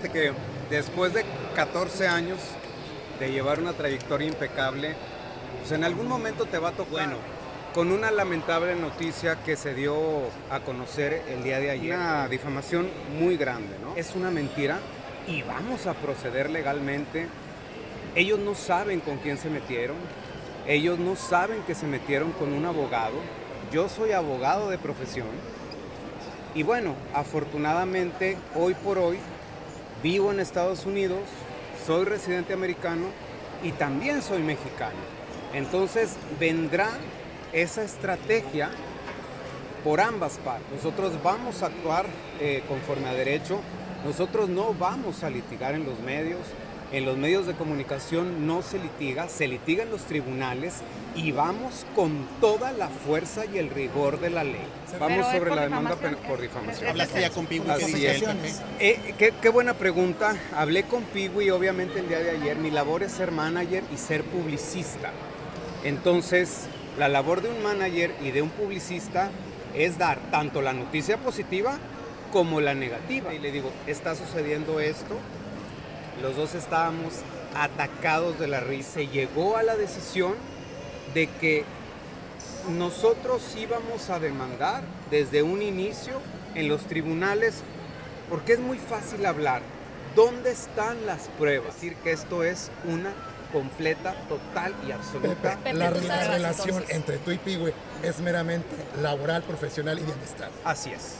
fíjate que después de 14 años de llevar una trayectoria impecable, pues en algún momento te va a tocar. Bueno, con una lamentable noticia que se dio a conocer el día de ayer. Una difamación muy grande, ¿no? Es una mentira y vamos a proceder legalmente. Ellos no saben con quién se metieron. Ellos no saben que se metieron con un abogado. Yo soy abogado de profesión. Y bueno, afortunadamente hoy por hoy vivo en Estados Unidos, soy residente americano y también soy mexicano. Entonces vendrá esa estrategia por ambas partes. Nosotros vamos a actuar eh, conforme a derecho, nosotros no vamos a litigar en los medios, en los medios de comunicación no se litiga, se litiga en los tribunales y vamos con toda la fuerza y el rigor de la ley. Vamos sobre la demanda por difamación. ¿Hablaste ya con Piwi? Eh, qué, qué, buena pregunta. Hablé con Piwi obviamente el día de ayer. Mi labor es ser manager y ser publicista. Entonces, la labor de un manager y de un publicista es dar tanto la noticia positiva como la negativa. Y le digo, está sucediendo esto, los dos estábamos atacados de la risa. Se llegó a la decisión de que nosotros íbamos a demandar desde un inicio en los tribunales, porque es muy fácil hablar. ¿Dónde están las pruebas? decir que esto es una completa, total y absoluta. la, relación entre tú y Pigüe es meramente laboral, profesional y bienestar. Así es.